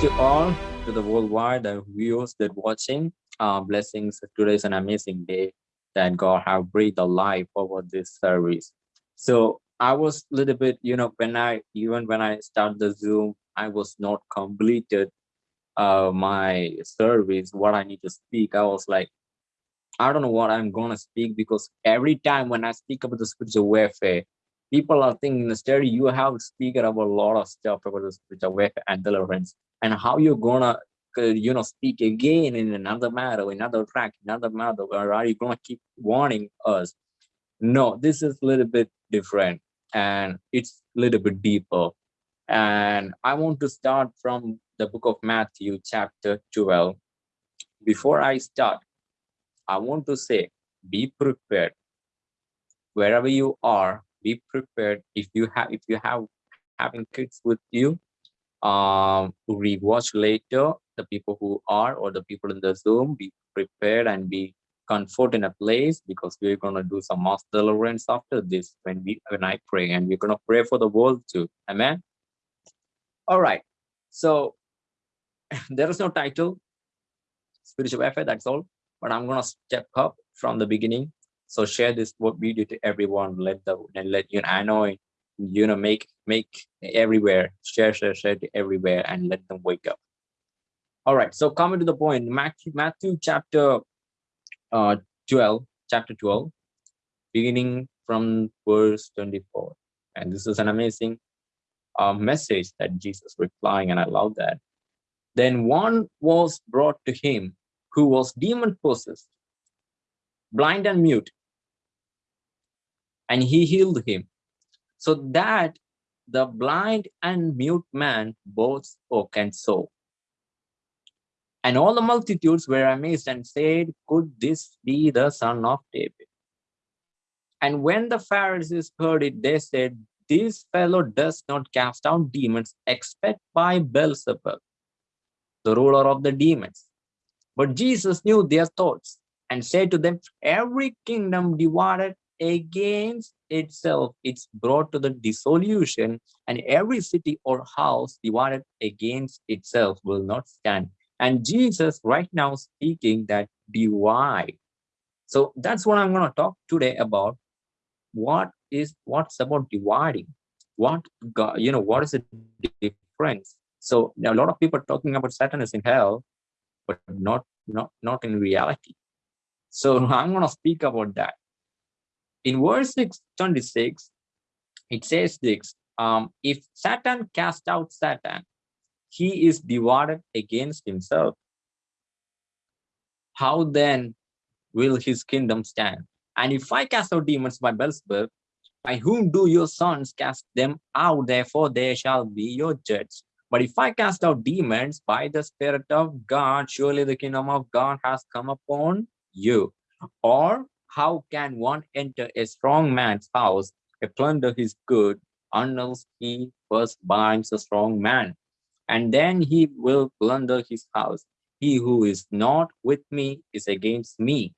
to all to the worldwide the viewers that watching. Uh, blessings today is an amazing day that god have breathed a life over this service. So i was a little bit you know when i even when i start the zoom i was not completed uh my service what i need to speak. I was like i don't know what i'm gonna speak because every time when i speak about the spiritual warfare people are thinking study you have speaker about a lot of stuff about the spiritual warfare and deliverance and how you're gonna uh, you know speak again in another matter another track another matter or are you gonna keep warning us? No this is a little bit different and it's a little bit deeper. And i want to start from the book of matthew chapter 12 before i start i want to say be prepared. Wherever you are be prepared. If you have if you have having kids with you um rewatch later the people who are or the people in the zoom be prepared and be comfort in a place because we're to do some mass deliverance after this when we when i pray and we're to pray for the world too. Amen? All right. So there is no title spiritual warfare that's all but i'm to step up from the beginning. So share this video to everyone. Let the and let you know, I know you know make make everywhere share share share everywhere and let them wake up. All right. So coming to the point, Matthew Matthew chapter uh 12 chapter 12 beginning from verse 24 and this is an amazing uh, message that jesus replying and i love that then one was brought to him who was demon possessed blind and mute and he healed him so that the blind and mute man both spoke and saw. And all the multitudes were amazed and said could this be the son of david? And when the pharisees heard it they said this fellow does not cast out demons except by beelzebub the ruler of the demons. But jesus knew their thoughts and said to them every kingdom divided against itself it's brought to the dissolution and every city or house divided against itself will not stand. And jesus right now speaking that divide. So that's what i'm going to talk today about. What is what's about dividing? What God, you know what is the difference? So a lot of people talking about satan is in hell but not not not in reality. So i'm going to speak about that in verse 6, 26, it says this, um, if Satan cast out Satan, he is divided against himself. How then will his kingdom stand? And if I cast out demons by Beelzebub, by whom do your sons cast them out? Therefore they shall be your judge. But if I cast out demons by the Spirit of God, surely the kingdom of God has come upon you. Or how can one enter a strong man's house and plunder his good unless he first binds a strong man? And then he will plunder his house. He who is not with me is against me.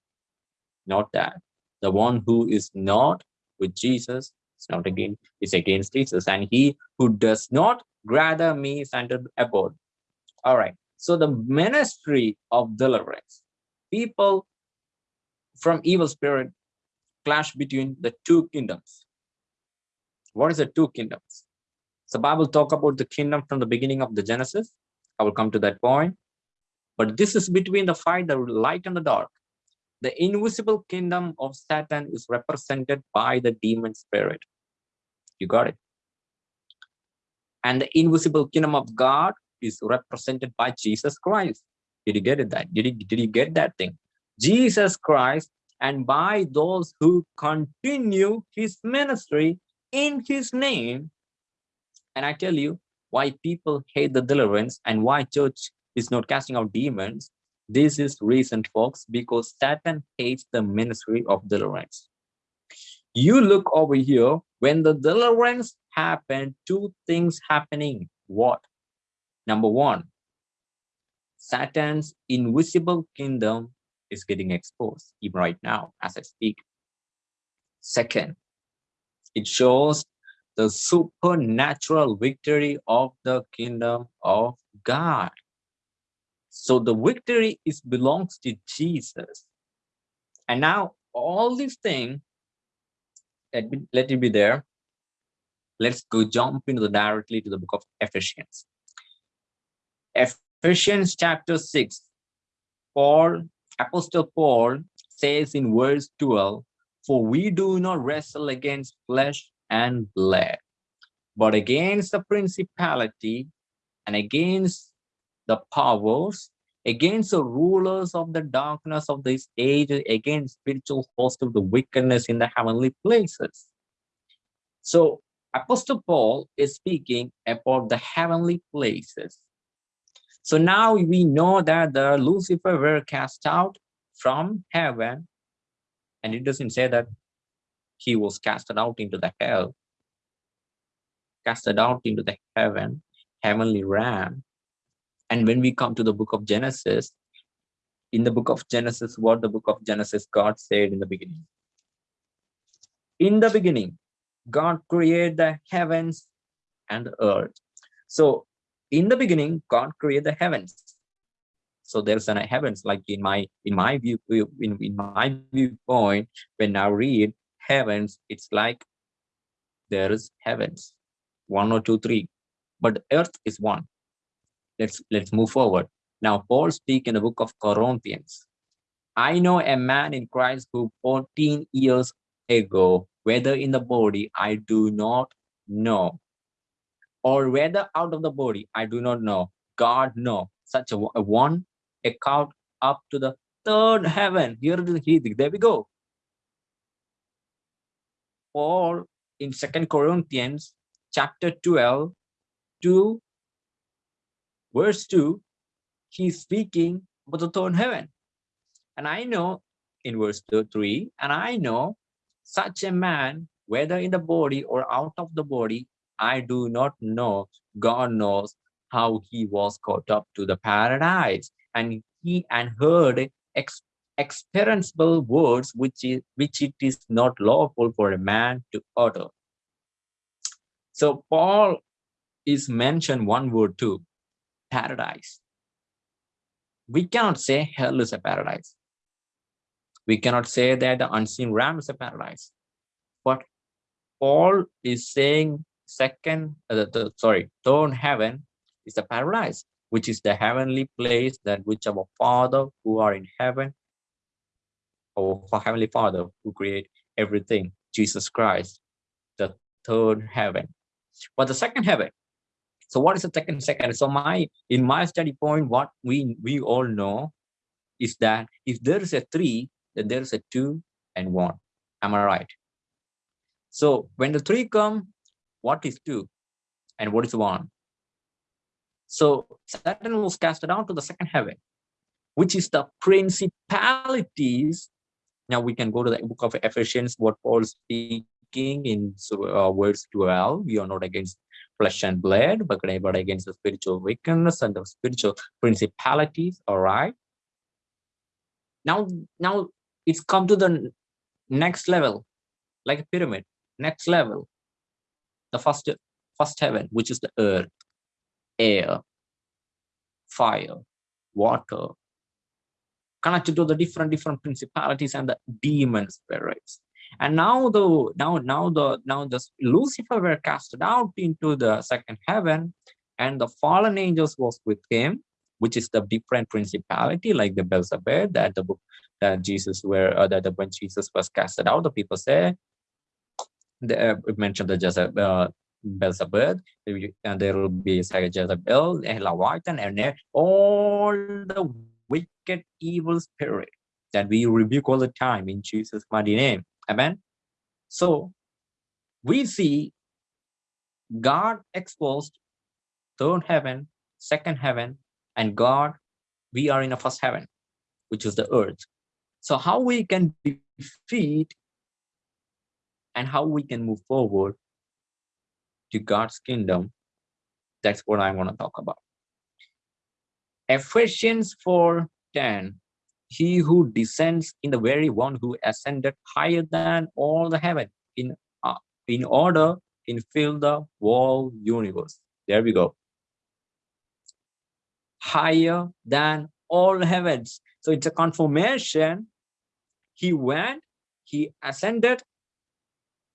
Not that. The one who is not with Jesus is not against is against Jesus. And he who does not gather me is under abode. All right. So the ministry of deliverance. People from evil spirit clash between the two kingdoms. What is the two kingdoms? So Bible talk about the kingdom from the beginning of the Genesis. I will come to that point. But this is between the fight, the light and the dark. The invisible kingdom of Satan is represented by the demon spirit. You got it. And the invisible kingdom of God is represented by Jesus Christ. Did you get it that? Did you, did you get that thing? Jesus Christ and by those who continue his ministry in his name. And I tell you why people hate the deliverance and why church is not casting out demons. This is reason, folks, because Satan hates the ministry of deliverance. You look over here, when the deliverance happened, two things happening. What? Number one, Satan's invisible kingdom is getting exposed even right now as I speak. Second, it shows the supernatural victory of the kingdom of God. So the victory is belongs to Jesus. And now all these things, let, let it be there. Let's go jump into the directly to the book of Ephesians. Ephesians chapter 6, Paul, Apostle Paul says in verse 12, for we do not wrestle against flesh and blood, but against the principality and against the powers, against the rulers of the darkness of this age, against spiritual hosts of the wickedness in the heavenly places. So Apostle Paul is speaking about the heavenly places. So now we know that the Lucifer were cast out from heaven and it doesn't say that he was casted out into the hell. Casted out into the heaven heavenly realm. And when we come to the book of genesis in the book of genesis what the book of genesis god said in the beginning? In the beginning god created the heavens and the earth. So in the beginning god created the heavens. So there's an heavens like in my in my view in, in my viewpoint when i read heavens it's like there is heavens. One or two three. But earth is one. Let's let's move forward. Now paul speak in the book of corinthians. I know a man in christ who 14 years ago whether in the body i do not know or whether out of the body i do not know god know such a, a one account up to the third heaven. Here. There we go. Paul in Second Corinthians chapter 12 to verse 2, he's speaking about the third heaven. And I know in verse 3, and I know such a man, whether in the body or out of the body, I do not know. God knows how he was caught up to the paradise and he and heard ex experienceable words which is which it is not lawful for a man to utter. So Paul is mentioned one word too, paradise. We cannot say hell is a paradise. We cannot say that the unseen realm is a paradise. But Paul is saying second, uh, the, sorry, third heaven is the paradise which is the heavenly place that which our Father who are in heaven, our Heavenly Father who create everything, Jesus Christ, the third heaven. But the second heaven, so what is the second second? So my in my study point, what we we all know is that if there is a three, then there is a two and one. Am I right? So when the three come, what is two? And what is one? So Satan was cast down to the second heaven, which is the principalities. Now we can go to the book of Ephesians, what Paul speaking in uh, words 12. We are not against flesh and blood, but, but against the spiritual wickedness and the spiritual principalities. All right. Now, now it's come to the next level, like a pyramid. Next level, the first first heaven, which is the earth air, fire, water, connected to the different different principalities and the demon spirits. And now the now now the now the Lucifer were casted out into the second heaven, and the fallen angels was with him, which is the different principality, like the Beelzebub that the book that Jesus were uh, that the, when Jesus was casted out, the people say the uh, mentioned the Jezebel, uh, Beelzebub, and there will be a Jezebel, and Leviathan, and all the wicked evil spirit that we rebuke all the time in Jesus' mighty name. Amen. So we see God exposed third heaven, second heaven, and God, we are in a first heaven, which is the earth. So how we can defeat and how we can move forward to God's kingdom, that's what I want to talk about. Ephesians 4:10, he who descends in the very one who ascended higher than all the heaven in uh, in order in fill the whole universe. There we go. higher than all heavens. So it's a confirmation. He went, he ascended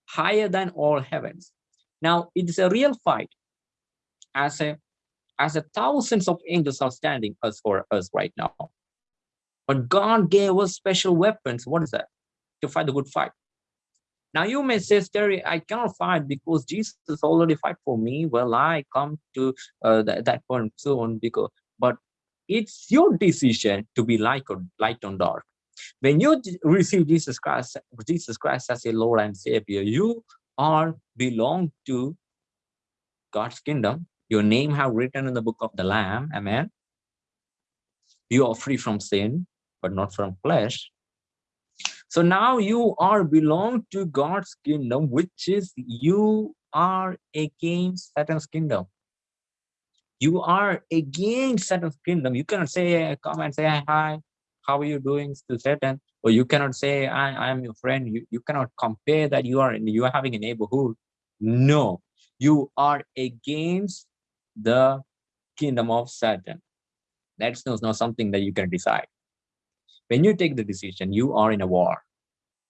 higher than all heavens. Now it's a real fight as a as a thousands of angels are standing us for us right now. But God gave us special weapons. What is that? To fight the good fight. Now you may say, Terry, I cannot fight because Jesus already fight for me. Well, I come to uh, that, that point soon because, but it's your decision to be light or light on dark. When you receive Jesus Christ, Jesus Christ as a Lord and Savior, you are belong to God's kingdom. Your name have written in the book of the Lamb. Amen. You are free from sin, but not from flesh. So now you are belong to God's kingdom, which is you are against Satan's kingdom. You are against Satan's kingdom. You cannot say, come and say, hi, how are you doing to Satan? Or you cannot say, I, am your friend. You, you cannot compare that you are, in you are having a neighborhood. No, you are against the kingdom of Satan. That's not something that you can decide. When you take the decision, you are in a war,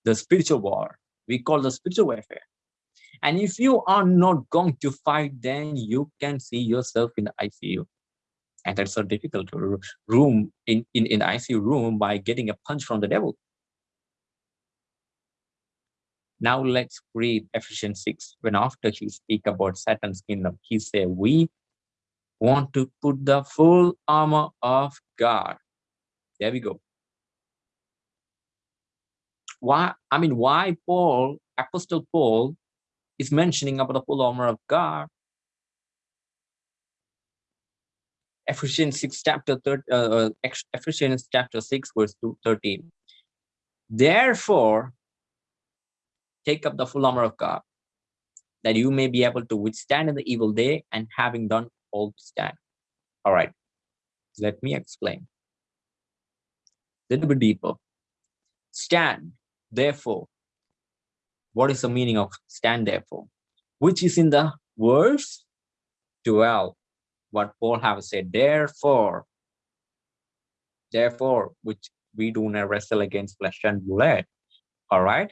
the spiritual war. We call the spiritual warfare. And if you are not going to fight, then you can see yourself in the ICU. And that's so difficult to room in, in, in ICU room by getting a punch from the devil. Now let's read Ephesians 6. When after he speak about Satan's kingdom, he said, we want to put the full armor of God. There we go why i mean why paul apostle paul is mentioning about the full armor of god ephesians 6 chapter 3 uh, uh ephesians chapter 6 verse 2, 13 therefore take up the full armor of god that you may be able to withstand in the evil day and having done all to stand. All right. Let me explain. A little bit deeper. Stand therefore. What is the meaning of stand therefore? Which is in the verse 12, what Paul have said, therefore, therefore, which we do not wrestle against flesh and blood. All right.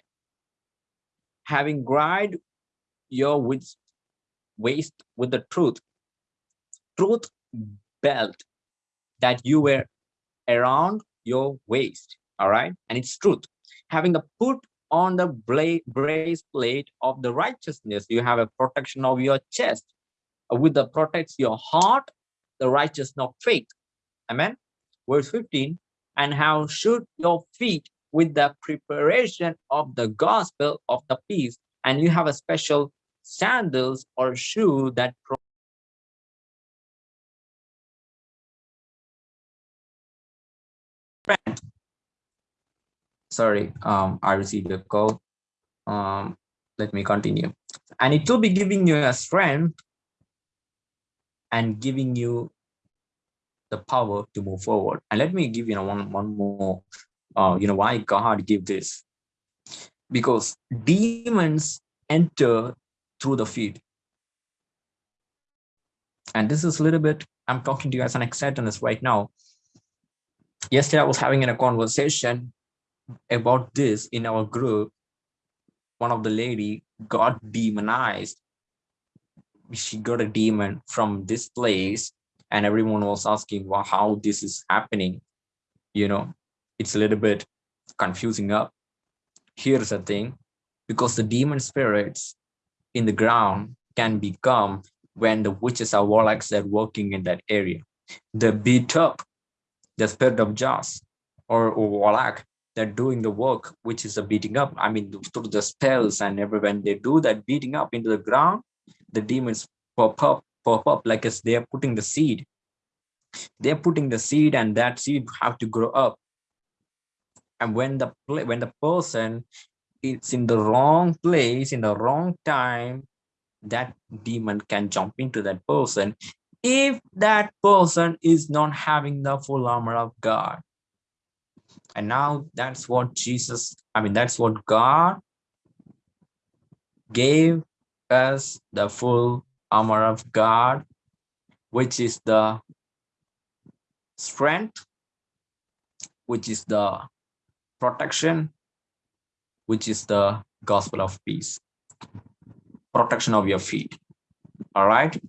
Having grind your waist with the truth, truth belt that you wear around your waist. All right. And it's truth having the put on the breastplate of the righteousness. You have a protection of your chest with the protects your heart, the righteousness of faith. Amen. Verse 15, and how should your feet with the preparation of the gospel of the peace. And you have a special sandals or shoe that sorry um i received a call um let me continue and it will be giving you a strength and giving you the power to move forward. And let me give you know one one more uh you know why god give this. Because demons enter through the feet. And this is a little bit i'm talking to you as an ex-satanist right now. Yesterday i was having a conversation about this in our group. One of the lady got demonized she got a demon from this place and everyone was asking well how this is happening? You know it's a little bit confusing up. Here's the thing because the demon spirits in the ground can become when the witches are warlocks are working in that area. The beat up the spirit of Jas or, or warlock they're doing the work, which is the beating up. I mean, through the spells and every when they do that beating up into the ground, the demons pop up, pop up like as they are putting the seed. They're putting the seed, and that seed have to grow up. And when the when the person is in the wrong place in the wrong time, that demon can jump into that person if that person is not having the full armor of God and now that's what jesus i mean that's what god gave us the full armor of god which is the strength, which is the protection, which is the gospel of peace, protection of your feet. All right.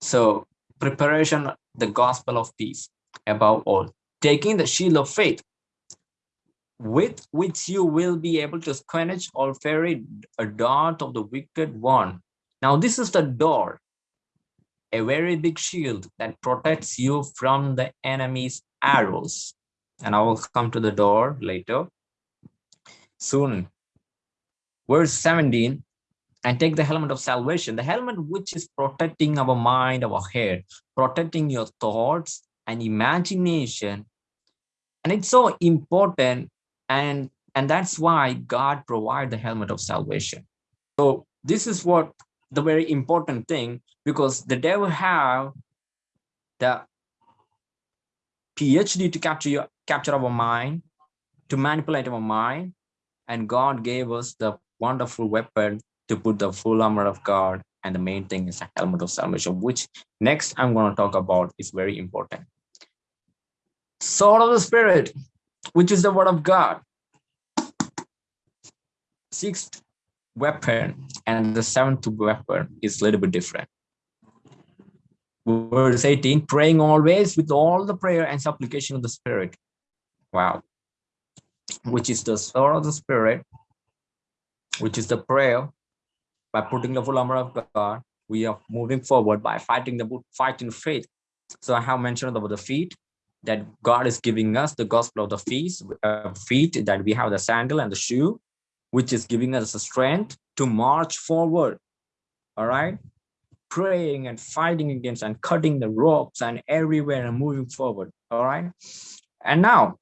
So preparation, the gospel of peace above all, taking the shield of faith with which you will be able to quench or ferry a dart of the wicked one. Now this is the door, a very big shield that protects you from the enemy's arrows. And I will come to the door later. Soon. Verse 17, and take the helmet of salvation, the helmet which is protecting our mind, our head, protecting your thoughts and imagination. And it's so important and and that's why god provide the helmet of salvation. So this is what the very important thing because the devil have the phd to capture your capture our mind to manipulate our mind and god gave us the wonderful weapon to put the full armor of god and the main thing is the helmet of salvation which next i'm going to talk about is very important. Sword of the spirit which is the word of God. Sixth weapon and the seventh weapon is a little bit different. Verse 18, praying always with all the prayer and supplication of the Spirit. Wow. Which is the sword of the Spirit, which is the prayer. By putting the full armor of God, we are moving forward by fighting the fight in faith. So I have mentioned about the feet, that God is giving us the gospel of the feet, uh, feet that we have the sandal and the shoe, which is giving us the strength to march forward. All right. Praying and fighting against and cutting the ropes and everywhere and moving forward. All right. And now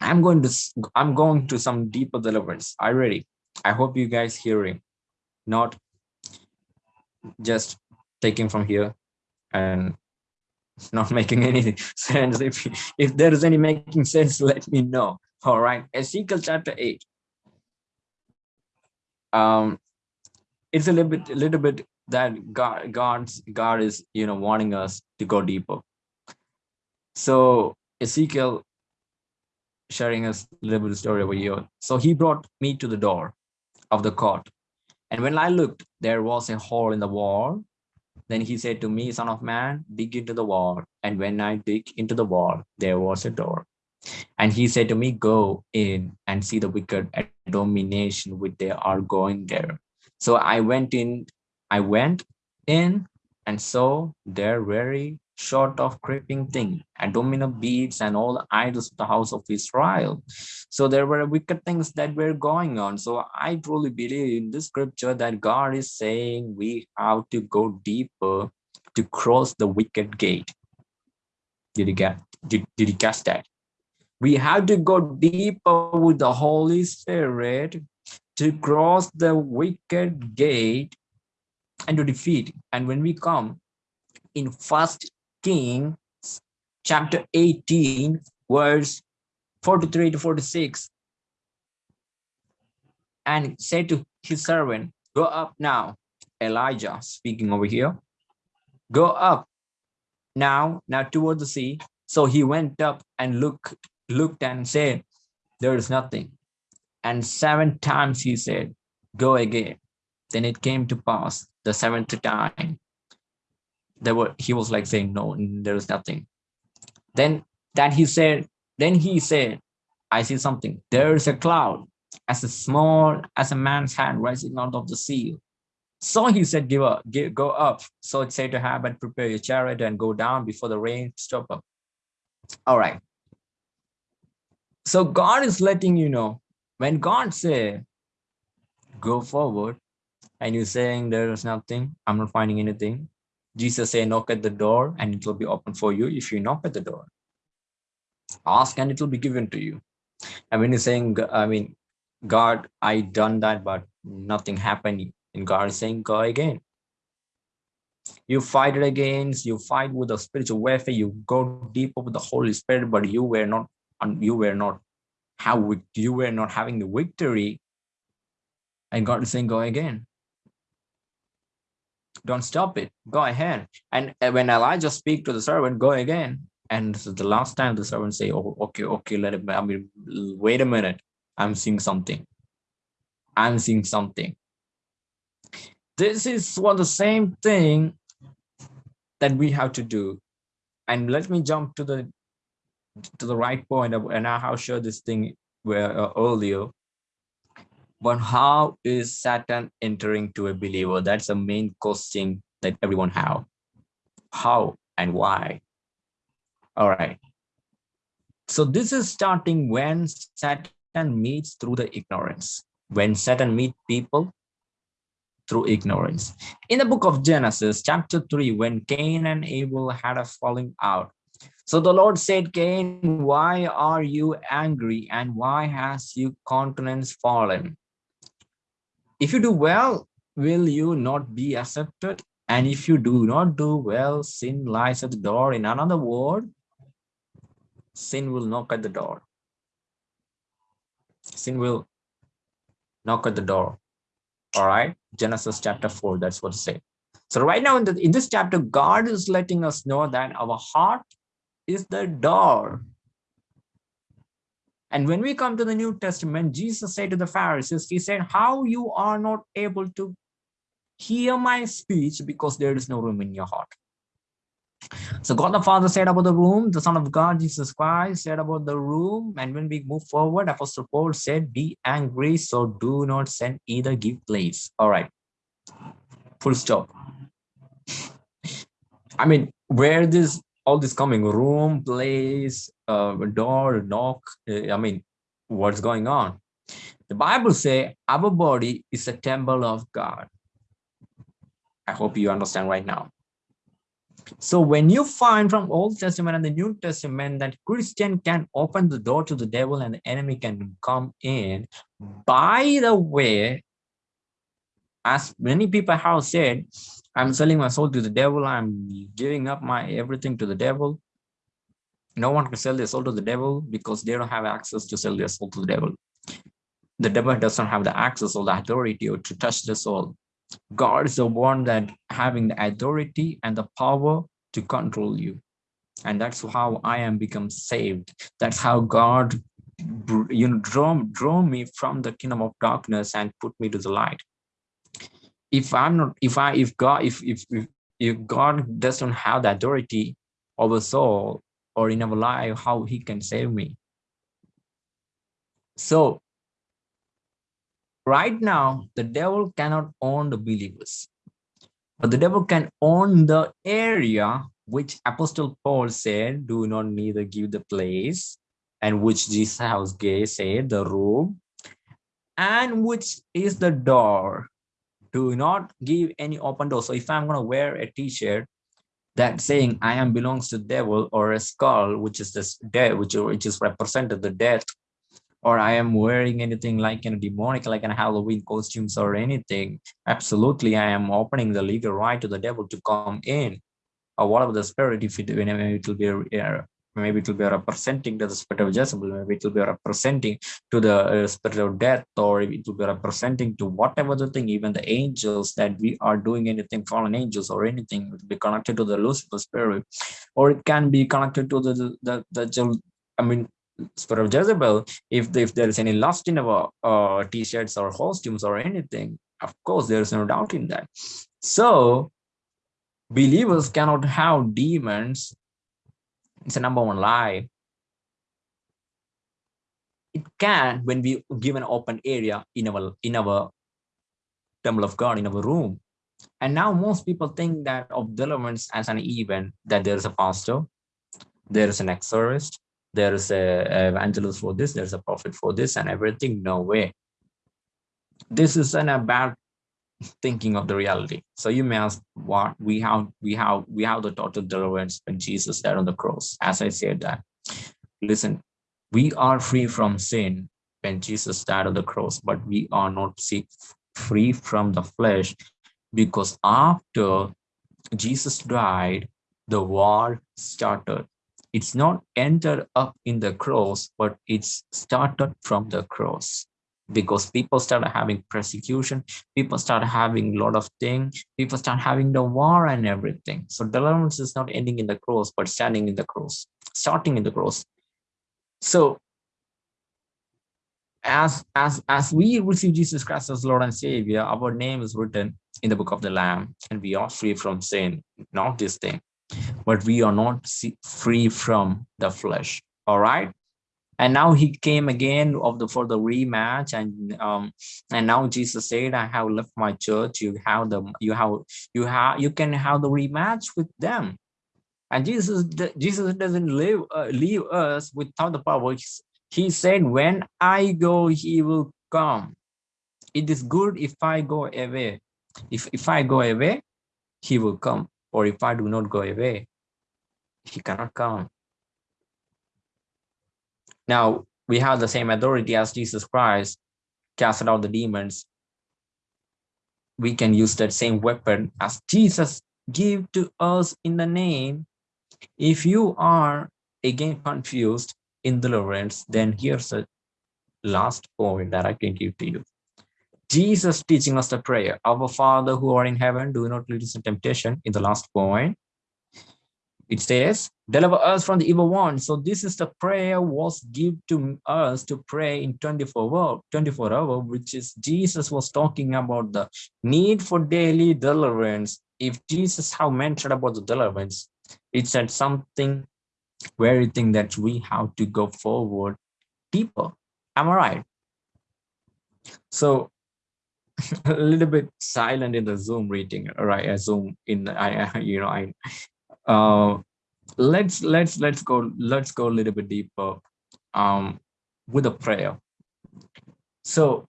I'm going to I'm going to some deeper deliverance. You ready? I hope you guys hearing, not just taking from here and not making any sense. If, if there is any making sense, let me know. All right. Ezekiel chapter 8. Um, it's a little bit, a little bit that God, God's, God is, you know, wanting us to go deeper. So Ezekiel sharing us a little bit of story over here. So he brought me to the door of the court. And when I looked, there was a hole in the wall then he said to me, son of man, dig into the wall. And when I dig into the wall, there was a door. And he said to me, go in and see the wicked domination which they are going there. So I went in, I went in and saw their very short of creeping thing, abominable beads and all the idols of the house of Israel. So there were wicked things that were going on. So I truly believe in this scripture that God is saying we have to go deeper to cross the wicked gate. Did you get did, did you catch that? We have to go deeper with the Holy Spirit to cross the wicked gate and to defeat. And when we come in first Kings chapter 18, verse 43 to 46. And said to his servant, Go up now. Elijah speaking over here. Go up now, now toward the sea. So he went up and looked, looked and said, There is nothing. And seven times he said, Go again. Then it came to pass the seventh time there were he was like saying no there is nothing. Then that he said then he said i see something. There is a cloud. As a small as a man's hand rising out of the sea. So he said give up give, go up. So it said to have and prepare your chariot and go down before the rain stop up. All right. So god is letting you know when god say go forward and you're saying there is nothing i'm not finding anything Jesus say, knock at the door and it will be open for you if you knock at the door. Ask and it will be given to you. And when you're saying, I mean, God, I done that, but nothing happened. And God is saying, go again. You fight it against, you fight with the spiritual warfare, you go deeper with the Holy Spirit, but you were not, you were not, how you were not having the victory. And God is saying, go again don't stop it go ahead and when elijah speak to the servant go again And is the last time the servant say, oh, okay, okay, let it, I mean, wait a minute. I'm seeing something. I'm seeing something. This is what the same thing that we have to do. And let me jump to the to the right point. point, and I have shared this thing where uh, earlier. But how is Satan entering to a believer? That's the main question that everyone have. How and why? All right. So this is starting when Satan meets through the ignorance. When Satan meets people through ignorance. In the book of Genesis, chapter 3, when Cain and Abel had a falling out, so the Lord said, Cain, why are you angry and why has your countenance fallen? If you do well, will you not be accepted? And if you do not do well, sin lies at the door. In another word, sin will knock at the door. Sin will knock at the door. All right, Genesis chapter 4, that's what it says. So right now in, the, in this chapter, God is letting us know that our heart is the door. And when we come to the New Testament, Jesus said to the Pharisees, he said, how you are not able to hear my speech because there is no room in your heart. So God the Father said about the room, the Son of God, Jesus Christ, said about the room. And when we move forward, Apostle Paul said, be angry, so do not send either give place. All right. Full stop. I mean, where this all this coming room, place, uh, door, knock, uh, I mean, what's going on? The Bible say our body is a temple of God. I hope you understand right now. So when you find from Old Testament and the New Testament that Christian can open the door to the devil and the enemy can come in, by the way, as many people have said, I'm selling my soul to the devil. I'm giving up my everything to the devil. No one can sell their soul to the devil because they don't have access to sell their soul to the devil. The devil doesn't have the access or the authority or to touch the soul. God is the one that having the authority and the power to control you. And that's how I am become saved. That's how God you know draw, draw me from the kingdom of darkness and put me to the light if i'm not if i if god if if if, if god doesn't have the authority over soul or in our life how he can save me so right now the devil cannot own the believers but the devil can own the area which apostle paul said do not neither give the place and which jesus has said the room and which is the door do not give any open door. So if I'm going to wear a t-shirt that saying I am belongs to devil or a skull, which is this death, which, which is represented the death, or I am wearing anything like a demonic, like in Halloween costumes or anything, absolutely I am opening the legal right to the devil to come in. Or whatever the spirit, if it, it will be maybe it will be representing to the spirit of Jezebel, maybe it will be representing to the uh, spirit of death, or it will be representing to whatever the thing, even the angels that we are doing anything, fallen angels or anything, will be connected to the Lucifer spirit, or it can be connected to the, the, the, the I mean, spirit of Jezebel, if, if there is any lust in our uh, t-shirts or costumes or anything, of course, there is no doubt in that. So believers cannot have demons it's a number one lie. It can when we give an open area in our in our temple of God in our room. And now most people think that of deliverance as an event that there is a pastor, there is an exorcist, there is a evangelist for this, there's a prophet for this and everything. No way. This is an, a bad thinking of the reality. So you may ask what we have, we have, we have the total deliverance when Jesus died on the cross. As I said that, listen, we are free from sin when Jesus died on the cross, but we are not free from the flesh because after Jesus died, the war started. It's not entered up in the cross, but it's started from the cross because people started having persecution people start having a lot of things people start having the war and everything so deliverance is not ending in the cross but standing in the cross starting in the cross. So as as as we receive Jesus Christ as Lord and Savior, our name is written in the book of the Lamb, and we are free from sin, not this thing, but we are not free from the flesh. All right. And now he came again of the for the rematch, and um, and now Jesus said, "I have left my church. You have the you have you have you can have the rematch with them." And Jesus Jesus doesn't leave uh, leave us without the power. He said, when I go, he will come. It is good if I go away. If, if I go away, he will come. Or if I do not go away, he cannot come. Now, we have the same authority as Jesus Christ casted out the demons. We can use that same weapon as Jesus gave to us in the name. If you are again confused, in deliverance, then here's a last point that I can give to you. Jesus teaching us the prayer, our Father who are in heaven, do not lead us in temptation. In the last point, it says, deliver us from the evil one. So this is the prayer was given to us to pray in 24 hour, 24 hour, which is Jesus was talking about the need for daily deliverance. If Jesus have mentioned about the deliverance, it said something very you think that we have to go forward deeper. Am I right? So a little bit silent in the Zoom reading, right? A Zoom in I, you know, I uh let's let's let's go let's go a little bit deeper um with a prayer. So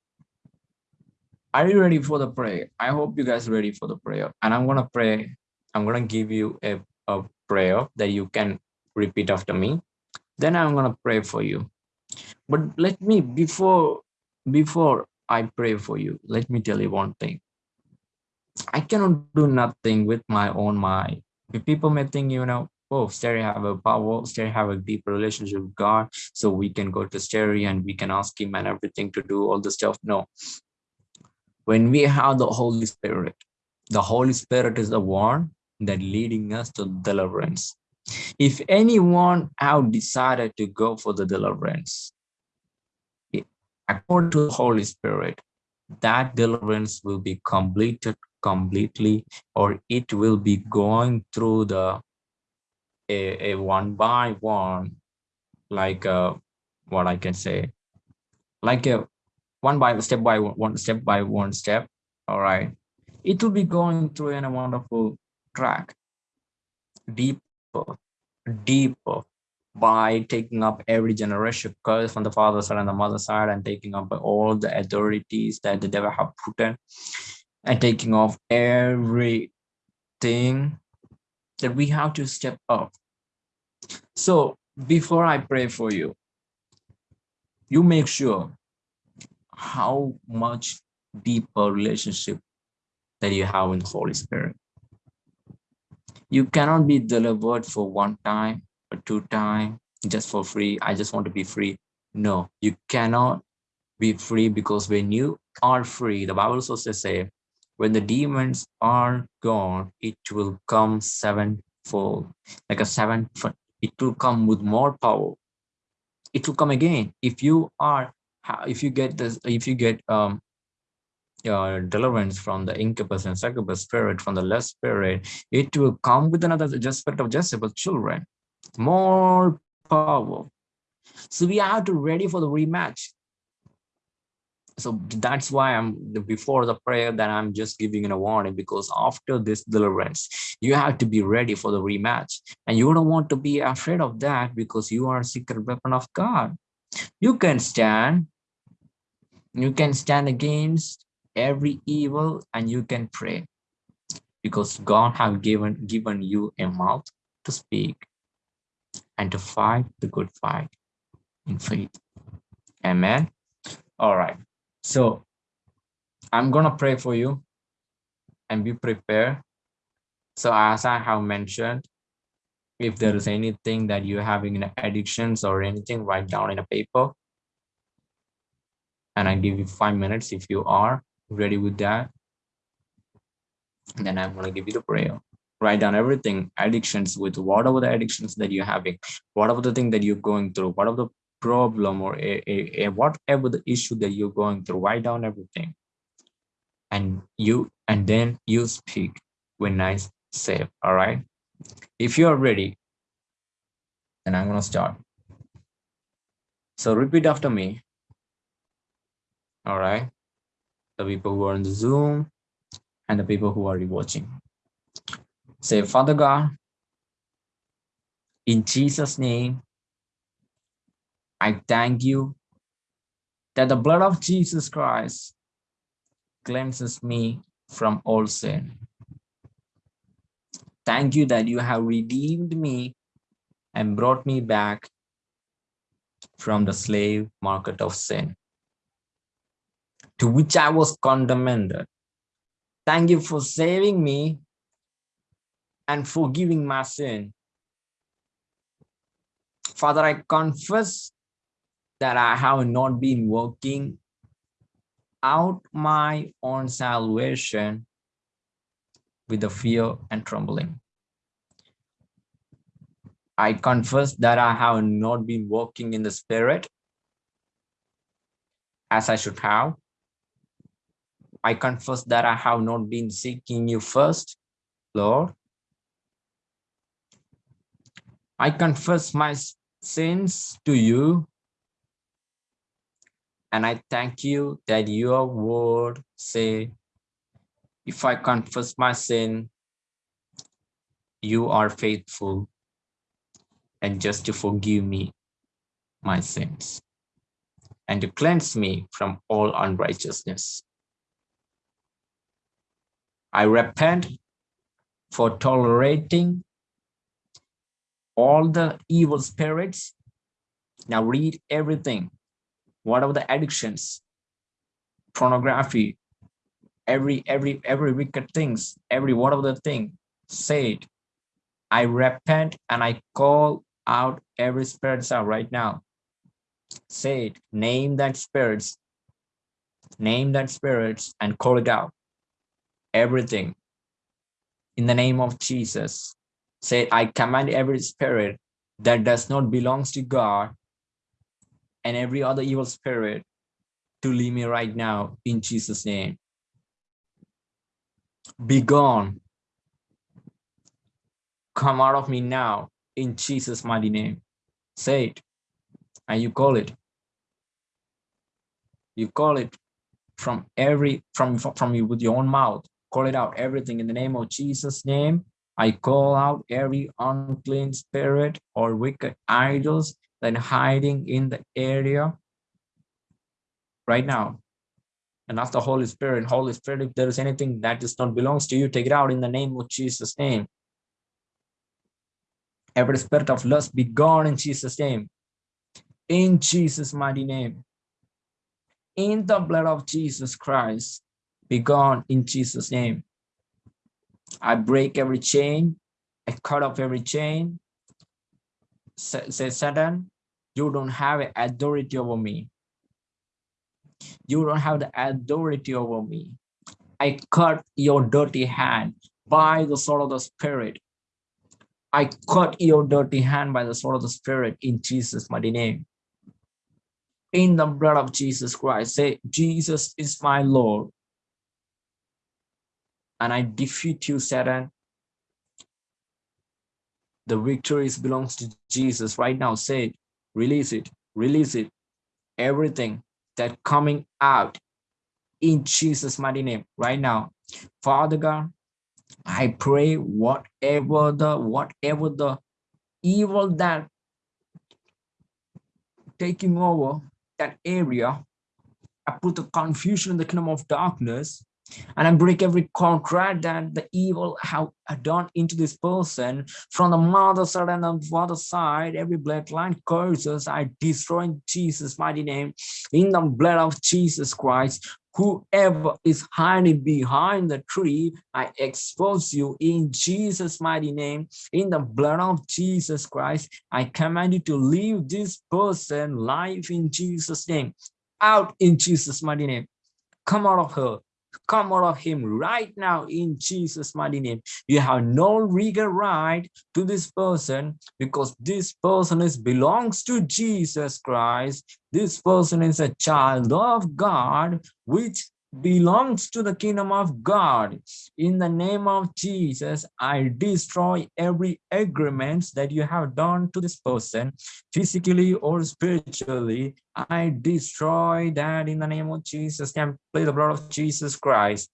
are you ready for the prayer? I hope you guys are ready for the prayer. And I'm gonna pray, I'm gonna give you a, a prayer that you can repeat after me then i'm to pray for you but let me before before i pray for you let me tell you one thing i cannot do nothing with my own mind people may think you know oh Sterry have a power Sterry have a deep relationship with god so we can go to Sterry and we can ask him and everything to do all the stuff. No. When we have the holy spirit the holy spirit is the one that leading us to deliverance. If anyone have decided to go for the deliverance, according to the Holy Spirit, that deliverance will be completed completely, or it will be going through the a, a one by one, like a, what I can say, like a one by step by one step by one step. All right, it will be going through in a wonderful track, deep deeper, deeper by taking up every generation curse from the father side and the mother side and taking up all the authorities that the devil have put in and taking off everything that we have to step up. So before I pray for you, you make sure how much deeper relationship that you have in the Holy Spirit. You cannot be delivered for one time or two time just for free. I just want to be free. No, you cannot be free because when you are free, the Bible also says, when the demons are gone, it will come sevenfold, like a seven, it will come with more power. It will come again. If you are, if you get this, if you get um deliverance from the incubus and succubus spirit, from the less spirit, it will come with another just spirit of Jezebel children. More power. So we have to ready for the rematch. So that's why I'm before the prayer that I'm just giving a warning because after this deliverance, you have to be ready for the rematch. And you don't want to be afraid of that because you are a secret weapon of God. You can stand. You can stand against every evil and you can pray because God have given given you a mouth to speak and to fight the good fight in faith. Amen. All right. So I'm going to pray for you and be prepared. So as I have mentioned, if there is anything that you're having in addictions or anything, write down in a paper. And I give you five minutes if you are ready with that then i'm going to give you the prayer write down everything addictions with whatever the addictions that you're having whatever the thing that you're going through whatever the problem or a, a, a, whatever the issue that you're going through write down everything. And you and then you speak when i say all right? If you're ready then i'm going to start. So repeat after me. All right? The people who are on the zoom and the people who are watching Say, Father God, in Jesus' name, I thank you that the blood of Jesus Christ cleanses me from all sin. Thank you that you have redeemed me and brought me back from the slave market of sin to which I was condemned. Thank you for saving me and forgiving my sin. Father, I confess that I have not been working out my own salvation with the fear and trembling. I confess that I have not been walking in the spirit as I should have. I confess that I have not been seeking you first, Lord. I confess my sins to you. And I thank you that your word say, if I confess my sin, you are faithful and just to forgive me my sins and to cleanse me from all unrighteousness. I repent for tolerating all the evil spirits. Now read everything. What are the addictions? Pornography, every every every wicked things, every one of the thing. Say it. I repent and I call out every spirits out right now. Say it. Name that spirits. Name that spirits and call it out. Everything. In the name of Jesus say, I command every spirit that does not belongs to God and every other evil spirit to leave me right now in Jesus' name. Be gone. Come out of me now in Jesus' mighty name. Say it and you call it. You call it from every from from you with your own mouth. Call it out everything in the name of Jesus' name I call out every unclean spirit or wicked idols that hiding in the area right now. And ask the Holy Spirit, Holy Spirit, if there is anything that does not belongs to you, take it out in the name of Jesus' name. Every spirit of lust be gone in Jesus' name. In Jesus' mighty name. In the blood of Jesus Christ, be gone in Jesus' name. I break every chain. I cut off every chain. Say, Satan, you don't have authority over me. You don't have the authority over me. I cut your dirty hand by the sword of the Spirit. I cut your dirty hand by the sword of the Spirit in Jesus' mighty name. In the blood of Jesus Christ, say, Jesus is my Lord and I defeat you, Satan. The victory belongs to Jesus right now. Say it, release it, release it. Everything that coming out in Jesus' mighty name right now. Father God, I pray whatever the whatever the evil that taking over that area, I put the confusion in the kingdom of darkness and I break every contract that the evil have done into this person from the mother side and the father side, every bloodline curses I destroy in Jesus' mighty name, in the blood of Jesus Christ. Whoever is hiding behind the tree, I expose you in Jesus' mighty name, in the blood of Jesus Christ. I command you to leave this person life in Jesus' name, out in Jesus' mighty name. Come out of her come out of him right now in Jesus' mighty name. You have no legal right to this person because this person is belongs to Jesus Christ. This person is a child of God, which belongs to the kingdom of God. In the name of Jesus, I destroy every agreement that you have done to this person, physically or spiritually. I destroy that in the name of Jesus. Can play the blood of Jesus Christ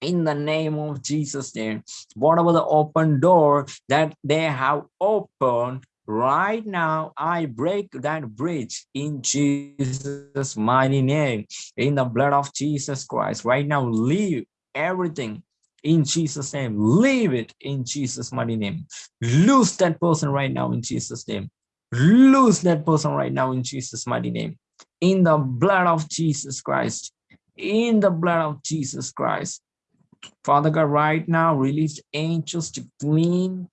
in the name of Jesus name whatever the open door that they have opened right now i break that bridge in jesus mighty name in the blood of jesus christ. Right now leave everything in jesus name. Leave it in jesus mighty name. Lose that person right now in jesus name. Lose that person right now in jesus mighty name. In the blood of jesus christ. In the blood of jesus christ. Father god right now release angels to clean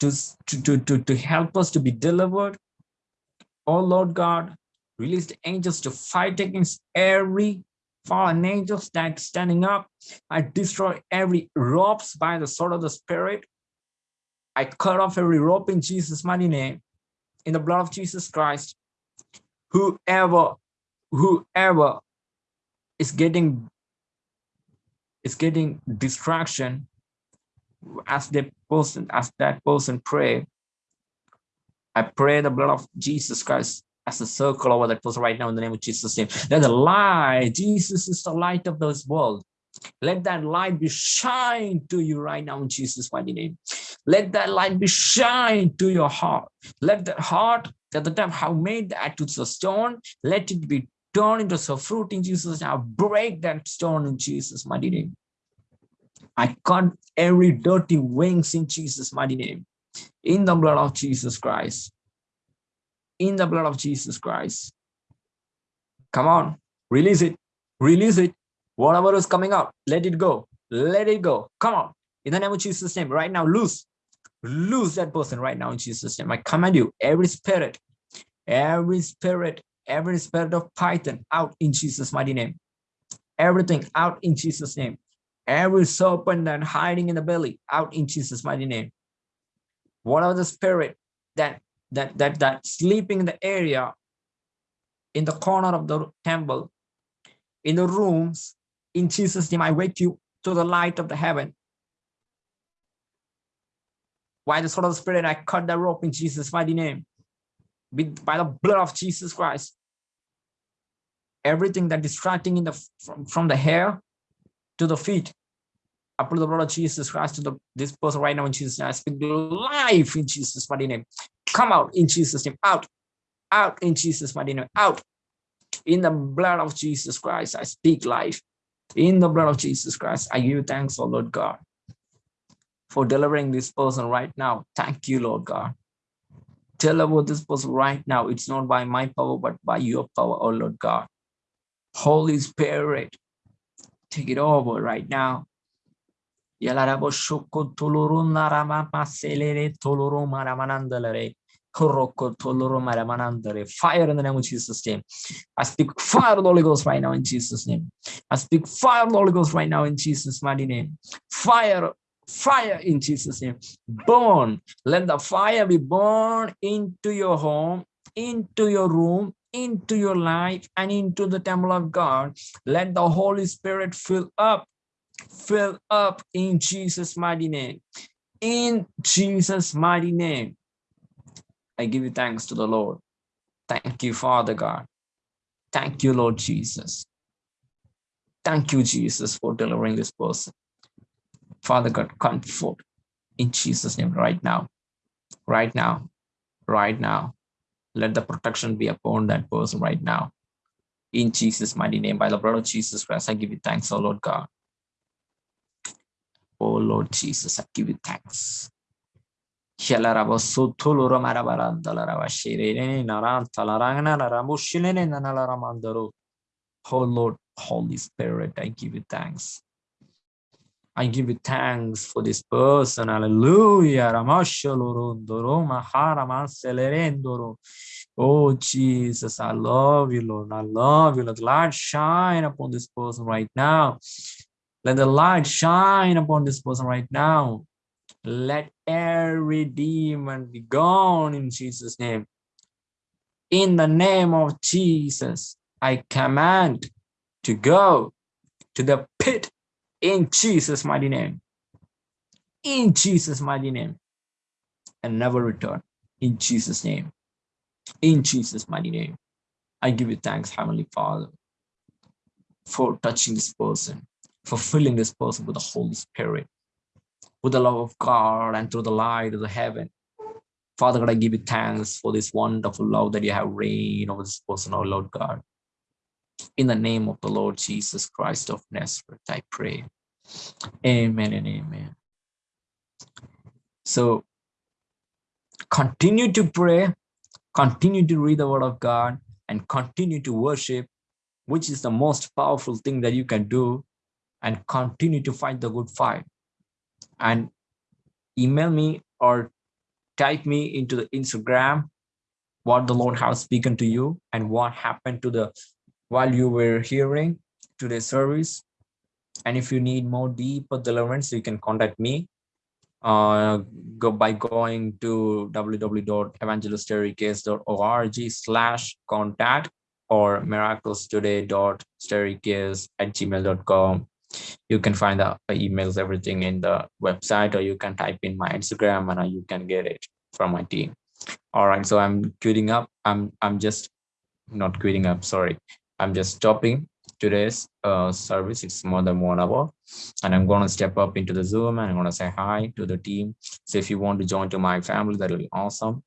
to, to, to, to help us to be delivered. Oh Lord God, release the angels to fight against every fallen angels that standing up. I destroy every ropes by the sword of the spirit. I cut off every rope in Jesus' mighty name, in the blood of Jesus Christ. Whoever, whoever is getting is getting distraction as the person, as that person pray, I pray the blood of Jesus Christ as a circle over that person right now in the name of Jesus' name. Let the light, Jesus is the light of this world. Let that light be shine to you right now in Jesus' mighty name. Let that light be shine to your heart. Let that heart that the time have made that to the stone, let it be turned into some fruit in Jesus. Now break that stone in Jesus' mighty name. I cut every dirty wings in Jesus' mighty name. In the blood of Jesus Christ. In the blood of Jesus Christ. Come on, release it. Release it. Whatever is coming out, let it go. Let it go. Come on. In the name of Jesus' name, right now, loose. Lose that person right now in Jesus' name. I command you, every spirit, every spirit, every spirit of Python out in Jesus' mighty name. Everything out in Jesus' name every serpent that hiding in the belly out in Jesus mighty name. Whatever the spirit that that that that sleeping in the area in the corner of the temple in the rooms in Jesus name I wake you to the light of the heaven. By the sword of the spirit I cut the rope in Jesus mighty name. With by the blood of Jesus Christ. Everything that distracting in the from, from the hair to the feet. I put the blood of Jesus Christ to the, this person right now in Jesus' name. I speak life in Jesus' mighty name. Come out in Jesus' name. Out. Out in Jesus' mighty name. Out. In the blood of Jesus Christ, I speak life. In the blood of Jesus Christ, I give you thanks, oh Lord God, for delivering this person right now. Thank you, Lord God. Tell about this person right now. It's not by my power, but by your power, oh Lord God. Holy Spirit, take it over right now. Yalarabo shoko toloro narama paselere toloro maramanandalere. Kuroko toloro maramanandere. Fire in the name of Jesus' name. I speak fire of the Holy Ghost right now in Jesus' name. I speak fire of the Holy Ghost right now in Jesus' mighty name. Fire fire in Jesus' name. Burn. Let the fire be born into your home, into your room, into your life and into the temple of God. Let the Holy Spirit fill up, fill up in Jesus' mighty name. In Jesus' mighty name, I give you thanks to the Lord. Thank you, Father God. Thank you, Lord Jesus. Thank you, Jesus, for delivering this person. Father God, comfort in Jesus' name right now, right now, right now let the protection be upon that person right now. In Jesus' mighty name, by the blood of Jesus Christ, I give you thanks, oh Lord God. Oh Lord Jesus, I give you thanks. Oh Lord, Holy Spirit, I give you thanks. I give you thanks for this person. Hallelujah. Oh, Jesus, I love you, Lord. I love you. Let the light shine upon this person right now. Let the light shine upon this person right now. Let every demon be gone in Jesus' name. In the name of Jesus, I command to go to the pit in Jesus' mighty name. In Jesus' mighty name. And never return. In Jesus' name. In Jesus' mighty name. I give you thanks, Heavenly Father, for touching this person, for filling this person with the Holy Spirit, with the love of God and through the light of the heaven. Father God, I give you thanks for this wonderful love that you have reigned over this person, oh Lord God. In the name of the Lord Jesus Christ of Nazareth, I pray. Amen and amen. So continue to pray, continue to read the word of God, and continue to worship, which is the most powerful thing that you can do, and continue to fight the good fight. And email me or type me into the Instagram what the Lord has spoken to you and what happened to the while you were hearing today's service. And if you need more deeper deliverance, you can contact me uh, go by going to www.evangeliststerrycase.org slash contact or miraculoustoday.sterrycase at gmail.com. You can find the emails, everything in the website, or you can type in my Instagram and you can get it from my team. All right, so I'm quitting up. I'm I'm just not quitting up. Sorry, I'm just stopping today's uh, service. It's more than one hour. And I'm going to step up into the Zoom and I'm going to say hi to the team. So if you want to join to my family, that'll be awesome.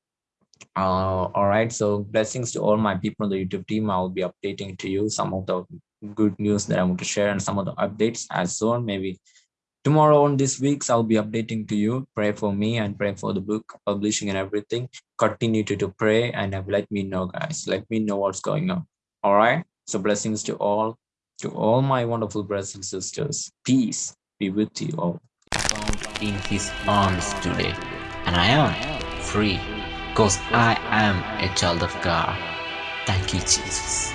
Uh, all right. So blessings to all my people on the YouTube team. I'll be updating to you some of the good news that I want to share and some of the updates as soon. Maybe tomorrow on this week's I'll be updating to you. Pray for me and pray for the book publishing and everything. Continue to, to pray and let me know, guys. Let me know what's going on. All right. So blessings to all, to all my wonderful brothers and sisters. Peace be with you all. Found in his arms today, and I am free because I am a child of God. Thank you, Jesus.